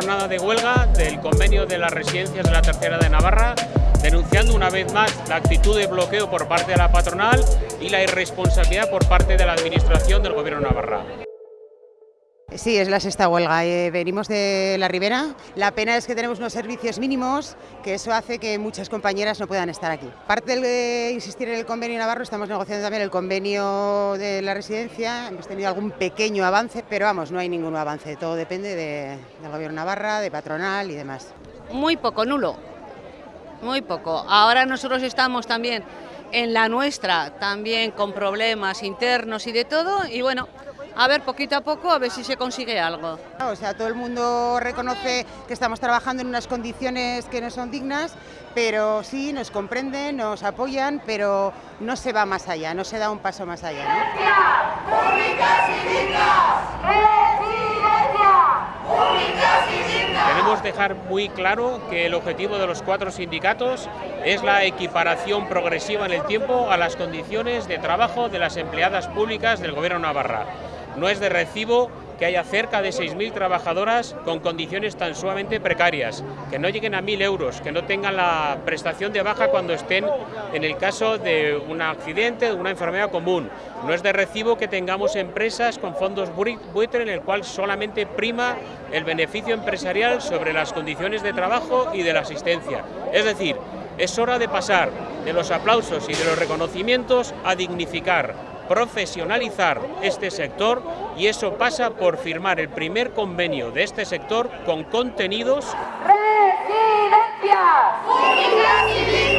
jornada de huelga del convenio de las residencias de la tercera de Navarra, denunciando una vez más la actitud de bloqueo por parte de la patronal y la irresponsabilidad por parte de la administración del gobierno de Navarra. Sí, es la sexta huelga. Eh, venimos de la Ribera. La pena es que tenemos unos servicios mínimos, que eso hace que muchas compañeras no puedan estar aquí. Parte de insistir en el convenio Navarro, estamos negociando también el convenio de la residencia. Hemos tenido algún pequeño avance, pero vamos, no hay ningún avance. Todo depende de, del gobierno Navarra, de patronal y demás. Muy poco, nulo. Muy poco. Ahora nosotros estamos también en la nuestra, también con problemas internos y de todo. Y bueno, a ver, poquito a poco, a ver si se consigue algo. O sea, todo el mundo reconoce que estamos trabajando en unas condiciones que no son dignas, pero sí, nos comprenden, nos apoyan, pero no se va más allá, no se da un paso más allá. Queremos dejar muy claro que el objetivo de los cuatro sindicatos es la equiparación progresiva en el tiempo a las condiciones de trabajo de las empleadas públicas del Gobierno de Navarra. No es de recibo que haya cerca de 6.000 trabajadoras con condiciones tan sumamente precarias, que no lleguen a 1.000 euros, que no tengan la prestación de baja cuando estén en el caso de un accidente, de una enfermedad común. No es de recibo que tengamos empresas con fondos buitre en el cual solamente prima el beneficio empresarial sobre las condiciones de trabajo y de la asistencia. Es decir, es hora de pasar de los aplausos y de los reconocimientos a dignificar profesionalizar este sector y eso pasa por firmar el primer convenio de este sector con contenidos... ¡Residencias! ¡Públicas y dignas!